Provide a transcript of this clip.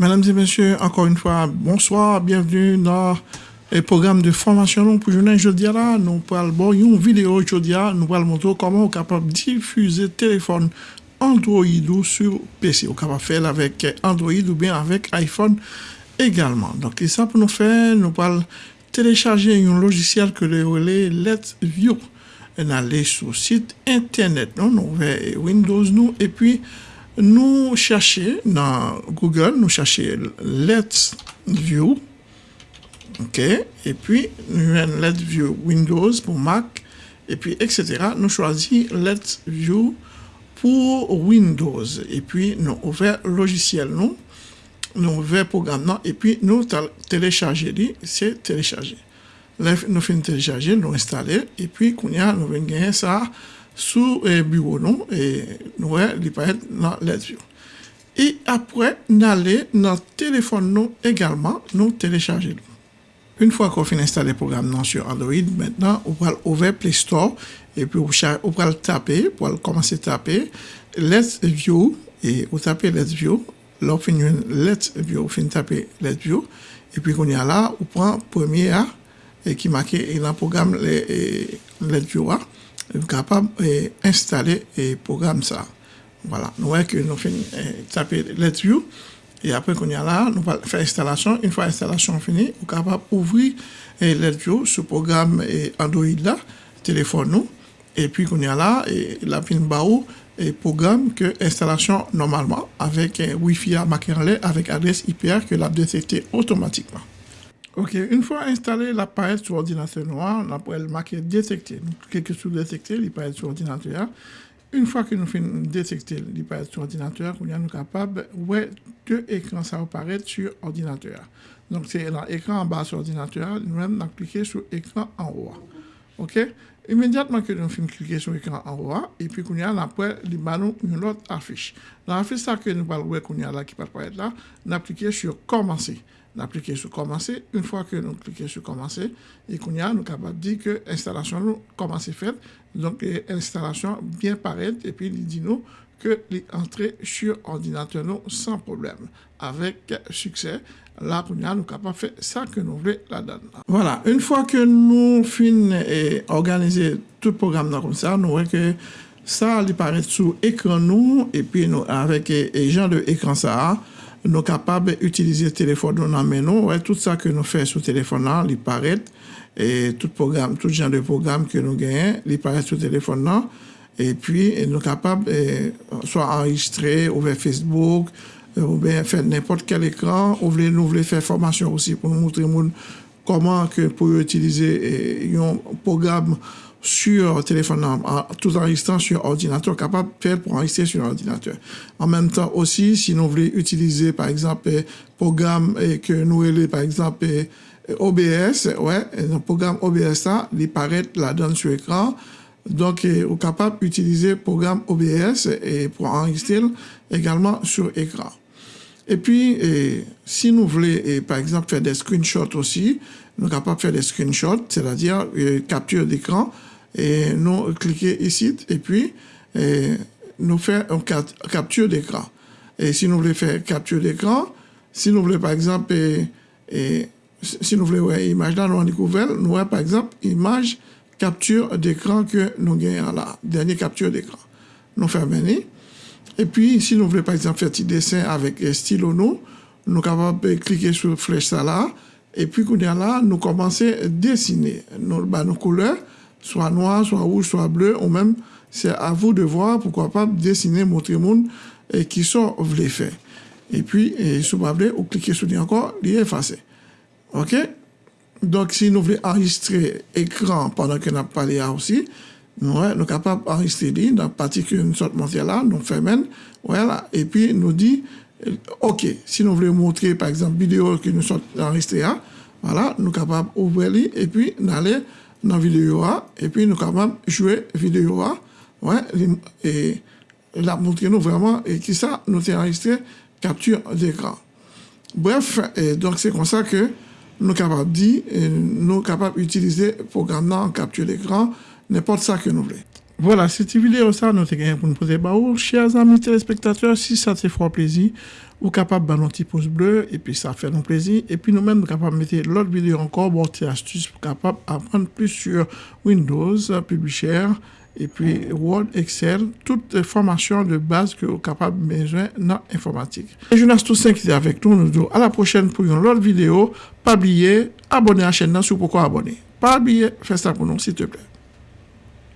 Mesdames et messieurs, encore une fois, bonsoir, bienvenue dans le programme de formation pour journée aujourd'hui là. Nous parlons une vidéo aujourd'hui, nous allons montrer comment on est capable de diffuser téléphone Android ou sur PC. On est capable faire avec Android ou bien avec iPhone également. Donc, ça pour nous faire, nous allons télécharger un logiciel que le relais Let's View. On aller sur le site internet, non, nous Windows nous, et puis nous chercher dans Google, nous chercher Let's View, ok, et puis nous avons Let's View Windows pour Mac, et puis etc. Nous choisissons Let's View pour Windows, et puis nous ouvrons logiciel, nous, nous ouvrons programme, et puis nous télécharger, c'est télécharger. Nous faisons télécharger, nous installer, et puis nous venons gagner ça sou eh, bureau non? eh, nou, e nou e li paret nan let view. E apre nan non, non le nan telefon nou egalman nou telechaje nou. Un fwa kon fin installe program nan sur Android, maintenant ou pral ouve Play Store, e pi ou pral tape, pou al komanse tape, Let's View, e ou tape Let's View, lor fin yon Let's View, fin tape Let's View, e pi kon ya la, ou pran premier a, e ki make, e lan program le, e, Let's View a, d'installer le programme ça. Voilà, nous voyons que nous faisons taper Let's View et après qu'on y a là, nous allons faire l'installation. Une fois l'installation finie, nous sommes capables d'ouvrir Let's View Android là, téléphone nous. Et puis qu'on y a là, et la pin barreau et programme que installation normalement avec Wi-Fi à avec adresse IPR que l'a détecté automatiquement. Ok, une fois installé l'appareil sur ordinateur noir, on le marquer détecter. Cliquez sur détecter, l'appareil sur ordinateur. Une fois que nous finissons détecter l'appareil sur ordinateur, on est capable de deux écrans ça apparaître sur ordinateur. Donc c'est l'écran en bas sur ordinateur, nous allons cliquer sur l'écran en haut. OK? Immédiatement que nous finissons cliquer sur l'écran en haut, et puis qu'on a après, une autre affiche. L'affiche que nous voir qu'on y a là qui là, cliquer sur commencer d'appliquer sur commencer. Une fois que nous cliquons sur commencer, et qu'on a, nous capable de dire que l'installation nous commence faite. Donc, l'installation bien paraît, et puis il dit nous que l'entrée sur ordinateur nous sans problème, avec succès. Là, nous sommes capables de faire ça que nous voulons la donne. Voilà, une fois que nous finissons et organiser tout le programme comme ça, nous voyons que ça, il paraît sous écran nous, et puis nous, avec les gens de écran ça, nous capables d'utiliser le téléphone dans nous, ouais, tout ça que nous faisons sur le téléphone là, il paraît, et tout programme, tout genre de programme que nous gagnons, il paraît sur le téléphone là, et puis nous capables de soit enregistrer, ouvrir Facebook, euh, ou bien faire n'importe quel écran, ou nous voulons faire formation aussi pour nous montrer comment que pour utiliser un programme sur téléphone, tout enregistrant sur ordinateur, capable de faire pour enregistrer sur ordinateur. En même temps aussi, si nous voulons utiliser, par exemple, un programme que nous voulons, par exemple, OBS, ouais, un programme OBS, ça, il paraît donne sur écran. Donc, on est capable d'utiliser le programme OBS et pour enregistrer également sur écran. Et puis, si nous voulons, par exemple, faire des screenshots aussi, nous sommes capables de faire des screenshots, c'est-à-dire capture d'écran, et nous cliquer ici et puis nous faire une capture d'écran. Et si nous voulons faire capture d'écran, si nous voulons par exemple, et, si nous voulons voir image là, nous découvert, nous voyons par exemple image capture d'écran que nous gagnons là, dernière capture d'écran. Nous venir. Et puis, si nous voulons par exemple faire un petit dessin avec stylo nous, nous de cliquer sur flèche là, et puis là, nous commençons à dessiner nos, bah, couleurs soit noir, soit rouge, soit bleu, ou même, c'est à vous de voir, pourquoi pas dessiner, montrer monde et qui sont voulez faire. Et puis, et, si vous voulez, vous cliquez sur encore, il est. OK? Donc, si nous voulons enregistrer écran pendant que nous parlé aussi, nous sommes capables d'enregistrer dans la que nous sommes montrée là, nous faisons, voilà, et puis nous dit, OK, si nous voulons montrer, par exemple, vidéo que nous enregistrée là, voilà, nous capables d'ouvrir et puis d'aller dans la vidéo et puis nous capables de jouer vidéo ouais, et la montrer nous vraiment et qui ça nous enregistré capture d'écran. Bref, et donc c'est comme ça que nous capables de dire, nous capables d'utiliser le programme en capture d'écran, n'importe ça que nous voulons. Voilà, cette vidéo, ça, nous avons pour nous poser. Chers amis téléspectateurs, si ça te fait plaisir, vous capable de un petit pouce bleu, et puis ça fait nous plaisir. Et puis nous-mêmes, nous capable de mettre l'autre vidéo encore, bon, astuces pour capable apprendre plus sur Windows, Publisher, et puis Word, Excel, toutes les formations de base que vous capable de besoin dans l'informatique. Et Jonas Toussaint qui est avec nous, nous disons à la prochaine pour une autre vidéo. Pas oublier, abonnez à la chaîne, si vous pourquoi abonner. Pas oublier, faites ça pour nous, s'il te plaît.